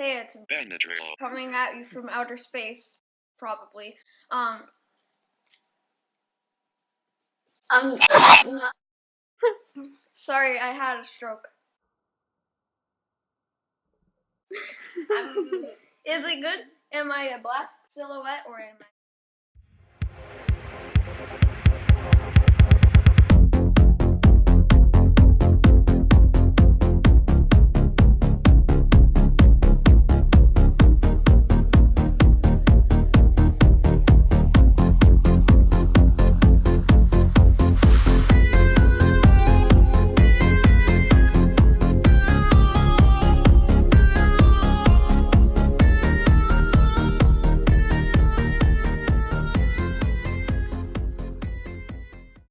Hey, it's Benadryl. coming at you from outer space, probably. Um, Um, sorry, I had a stroke. Um, Is it good? Am I a black silhouette or am I?